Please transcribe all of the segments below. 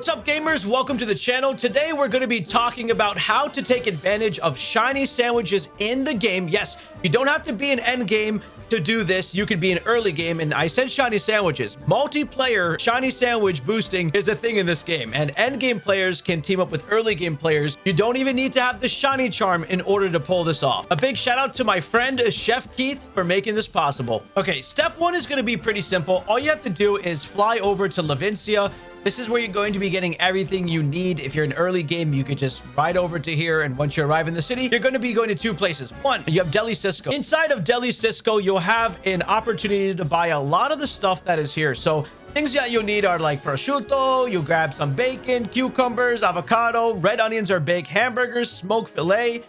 What's up gamers? Welcome to the channel. Today we're going to be talking about how to take advantage of shiny sandwiches in the game. Yes, you don't have to be an end game to do this. You could be an early game and I said shiny sandwiches. Multiplayer shiny sandwich boosting is a thing in this game and end game players can team up with early game players. You don't even need to have the shiny charm in order to pull this off. A big shout out to my friend Chef Keith for making this possible. Okay, step one is going to be pretty simple. All you have to do is fly over to Levincia this is where you're going to be getting everything you need. If you're an early game, you could just ride over to here. And once you arrive in the city, you're going to be going to two places. One, you have Deli Cioso. Inside of Deli Cioso, you'll have an opportunity to buy a lot of the stuff that is here. So Things that you'll need are like prosciutto, you grab some bacon, cucumbers, avocado, red onions or baked hamburgers, smoked filet,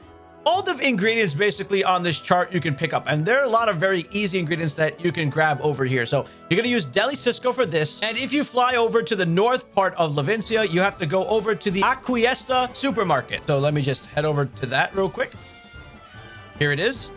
all the ingredients basically on this chart you can pick up and there are a lot of very easy ingredients that you can grab over here. So you're going to use Deli Cioso for this and if you fly over to the north part of Levincia, you have to go over to the Aquiesta supermarket. So let me just head over to that real quick. Here it is.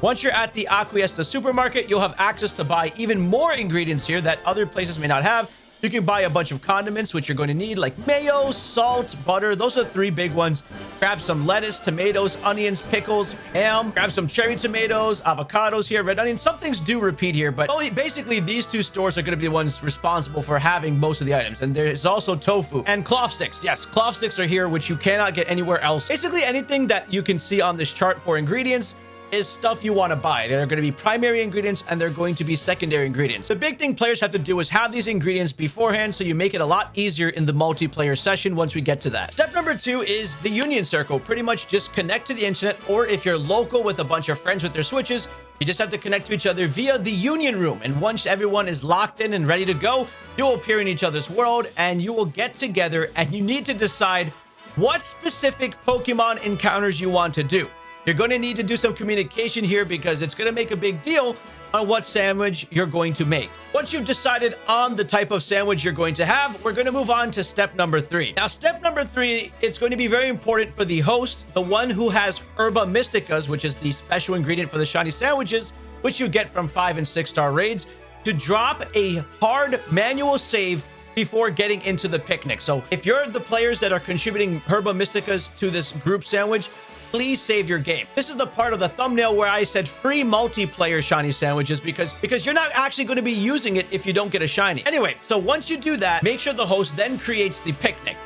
Once you're at the Aquiesta supermarket, you'll have access to buy even more ingredients here that other places may not have. You can buy a bunch of condiments, which you're going to need, like mayo, salt, butter. Those are three big ones. Grab some lettuce, tomatoes, onions, pickles, ham. Grab some cherry tomatoes, avocados here, red onions. Some things do repeat here, but basically these two stores are going to be the ones responsible for having most of the items. And there's also tofu and Klawf sticks. Yes, Klawf sticks are here, which you cannot get anywhere else. Basically anything that you can see on this chart for ingredients is stuff you want to buy. They're going to be primary ingredients and they're going to be secondary ingredients. The big thing players have to do is have these ingredients beforehand so you make it a lot easier in the multiplayer session once we get to that. Step number two is the union circle. Pretty much just connect to the internet or if you're local with a bunch of friends with their switches, you just have to connect to each other via the union room. And once everyone is locked in and ready to go, you will appear in each other's world and you will get together and you need to decide what specific Pokemon encounters you want to do. You're going to need to do some communication here because it's going to make a big deal on what sandwich you're going to make. Once you've decided on the type of sandwich you're going to have, we're going to move on to step number three. Now, step number three, it's going to be very important for the host, the one who has Herba Mysticas, which is the special ingredient for the shiny sandwiches, which you get from five and six star raids, to drop a hard manual save before getting into the picnic. So if you're the players that are contributing Herba Mysticas to this group sandwich, please save your game. This is the part of the thumbnail where I said free multiplayer shiny sandwiches because, because you're not actually going to be using it if you don't get a shiny. Anyway, so once you do that, make sure the host then creates the picnic.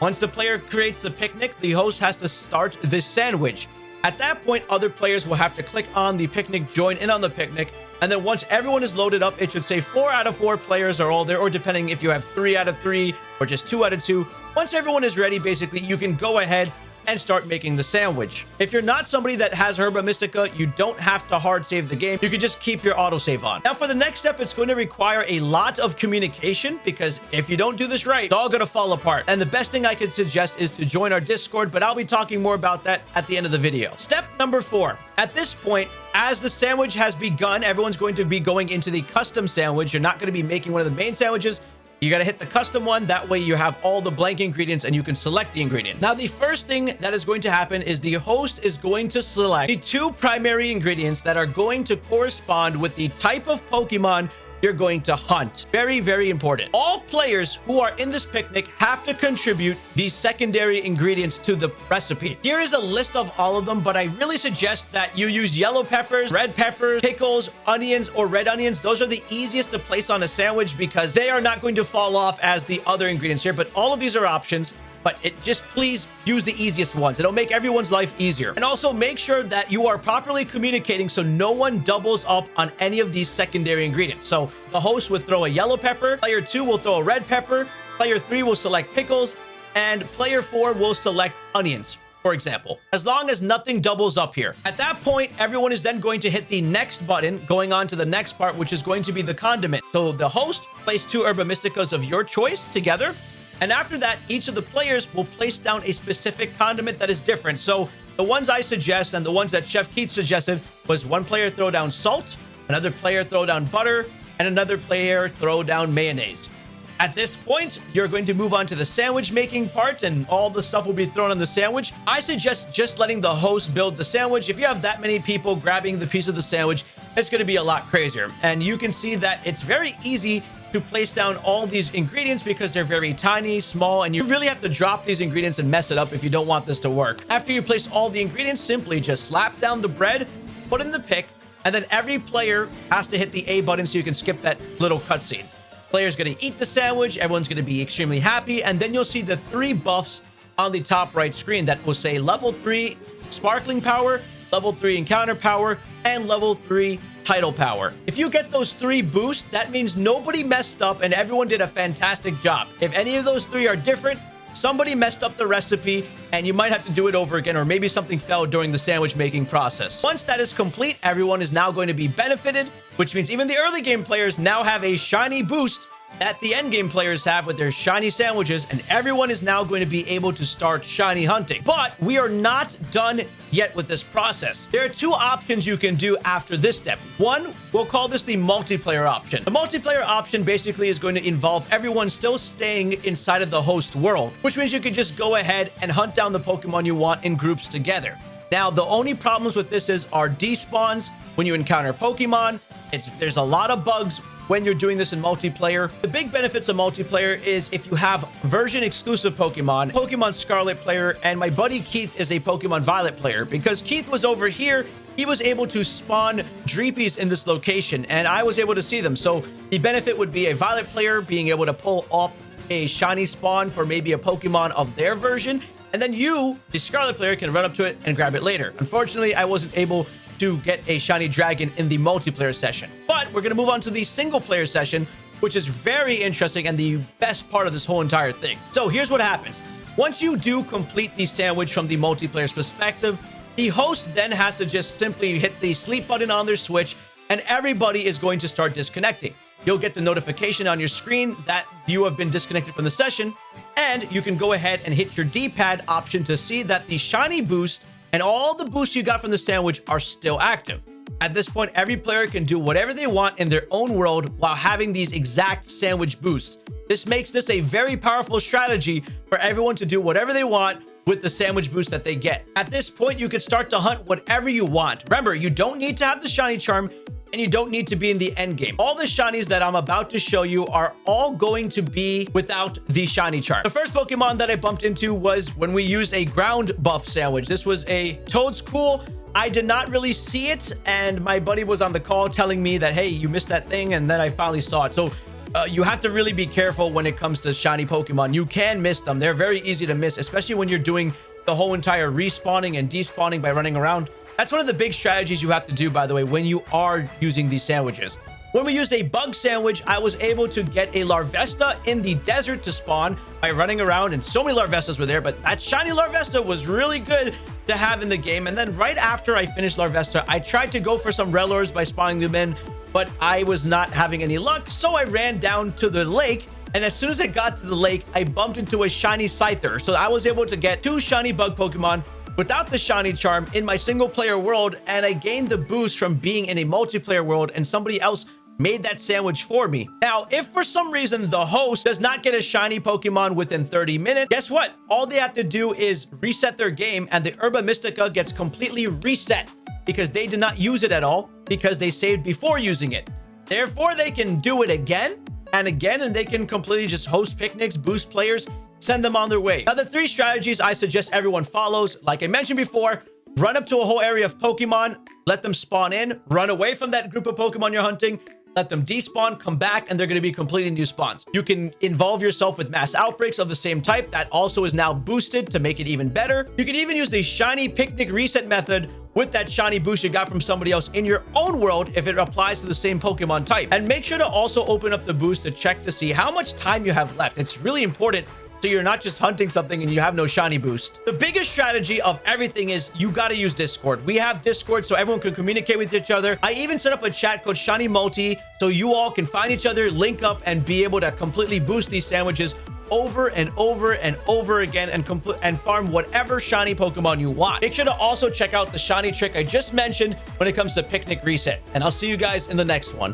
Once the player creates the picnic, the host has to start this sandwich. At that point, other players will have to click on the picnic, join in on the picnic, and then once everyone is loaded up, it should say four out of four players are all there, or depending if you have three out of three or just two out of two. Once everyone is ready, basically, you can go ahead and start making the sandwich. If you're not somebody that has Herba Mystica, you don't have to hard save the game. You can just keep your autosave on. Now, for the next step, it's going to require a lot of communication because if you don't do this right, it's all going to fall apart. And the best thing I could suggest is to join our Discord, but I'll be talking more about that at the end of the video. Step number four. At this point, as the sandwich has begun, everyone's going to be going into the custom sandwich. You're not going to be making one of the main sandwiches. You got to hit the custom one. That way you have all the blank ingredients and you can select the ingredient. Now, the first thing that is going to happen is the host is going to select the two primary ingredients that are going to correspond with the type of Pokemon you're going to hunt. Very, very important. All players who are in this picnic have to contribute these secondary ingredients to the recipe. Here is a list of all of them, but I really suggest that you use yellow peppers, red peppers, pickles, onions, or red onions. Those are the easiest to place on a sandwich because they are not going to fall off as the other ingredients here, but all of these are options but it just please use the easiest ones. It'll make everyone's life easier. And also make sure that you are properly communicating so no one doubles up on any of these secondary ingredients. So the host would throw a yellow pepper, player two will throw a red pepper, player three will select pickles, and player four will select onions for example, as long as nothing doubles up here. At that point, everyone is then going to hit the next button, going on to the next part, which is going to be the condiment. So the host place two Herba Mysticas of your choice together, and after that, each of the players will place down a specific condiment that is different. So the ones I suggest and the ones that Chef Keith suggested was one player throw down salt, another player throw down butter, and another player throw down mayonnaise. At this point, you're going to move on to the sandwich making part and all the stuff will be thrown on the sandwich. I suggest just letting the host build the sandwich. If you have that many people grabbing the piece of the sandwich, it's going to be a lot crazier. And you can see that it's very easy to place down all these ingredients because they're very tiny, small, and you really have to drop these ingredients and mess it up if you don't want this to work. After you place all the ingredients, simply just slap down the bread, put in the pick, and then every player has to hit the A button so you can skip that little cutscene. Player's going to eat the sandwich, everyone's going to be extremely happy, and then you'll see the three buffs on the top right screen that will say level 3 sparkling power, level 3 encounter power, and level 3 title power. If you get those three boosts, that means nobody messed up and everyone did a fantastic job. If any of those three are different, somebody messed up the recipe and you might have to do it over again or maybe something fell during the sandwich making process. Once that is complete, everyone is now going to be benefited, which means even the early game players now have a shiny boost that the end game players have with their shiny sandwiches, and everyone is now going to be able to start shiny hunting. But we are not done yet with this process. There are two options you can do after this step. One, we'll call this the multiplayer option. The multiplayer option basically is going to involve everyone still staying inside of the host world, which means you can just go ahead and hunt down the Pokemon you want in groups together. Now, the only problems with this is our despawns when you encounter Pokemon. It's There's a lot of bugs when you're doing this in multiplayer. The big benefits of multiplayer is if you have version exclusive Pokemon, Pokemon Scarlet player, and my buddy Keith is a Pokemon Violet player. Because Keith was over here, he was able to spawn Dreepies in this location, and I was able to see them. So the benefit would be a Violet player being able to pull off a shiny spawn for maybe a Pokemon of their version, and then you, the Scarlet player, can run up to it and grab it later. Unfortunately, I wasn't able to get a shiny dragon in the multiplayer session. But we're going to move on to the single player session, which is very interesting and the best part of this whole entire thing. So here's what happens. Once you do complete the sandwich from the multiplayer's perspective, the host then has to just simply hit the sleep button on their Switch and everybody is going to start disconnecting. You'll get the notification on your screen that you have been disconnected from the session, and you can go ahead and hit your D-pad option to see that the shiny boost and all the boosts you got from the sandwich are still active. At this point, every player can do whatever they want in their own world while having these exact sandwich boosts. This makes this a very powerful strategy for everyone to do whatever they want with the sandwich boost that they get. At this point, you can start to hunt whatever you want. Remember, you don't need to have the shiny charm and you don't need to be in the end game. All the shinies that I'm about to show you are all going to be without the shiny charm. The first Pokemon that I bumped into was when we used a ground buff sandwich. This was a Toedscool. I did not really see it, and my buddy was on the call telling me that, hey, you missed that thing, and then I finally saw it. So uh, you have to really be careful when it comes to shiny Pokemon. You can miss them. They're very easy to miss, especially when you're doing the whole entire respawning and despawning by running around. That's one of the big strategies you have to do, by the way, when you are using these sandwiches. When we used a bug sandwich, I was able to get a Larvesta in the desert to spawn by running around, and so many Larvestas were there, but that shiny Larvesta was really good to have in the game. And then right after I finished Larvesta, I tried to go for some Rellors by spawning them in, but I was not having any luck, so I ran down to the lake and as soon as I got to the lake, I bumped into a shiny Scyther. So I was able to get two shiny bug Pokemon without the shiny charm in my single player world and I gained the boost from being in a multiplayer world and somebody else made that sandwich for me. Now, if for some reason the host does not get a shiny Pokemon within 30 minutes, guess what? All they have to do is reset their game and the Herba Mystica gets completely reset because they did not use it at all because they saved before using it. Therefore, they can do it again and again and they can completely just host picnics, boost players, send them on their way. Now, the three strategies I suggest everyone follows, like I mentioned before, run up to a whole area of Pokemon, let them spawn in, run away from that group of Pokemon you're hunting, let them despawn, come back, and they're going to be completely new spawns. You can involve yourself with mass outbreaks of the same type. That also is now boosted to make it even better. You can even use the shiny picnic reset method with that shiny boost you got from somebody else in your own world if it applies to the same Pokemon type. And make sure to also open up the boost to check to see how much time you have left. It's really important so you're not just hunting something and you have no shiny boost. The biggest strategy of everything is you got to use Discord. We have Discord so everyone can communicate with each other. I even set up a chat called Shiny Multi so you all can find each other, link up, and be able to completely boost these sandwiches over and over and over again and complete and farm whatever shiny Pokemon you want. Make sure to also check out the shiny trick I just mentioned when it comes to Picnic Reset. And I'll see you guys in the next one.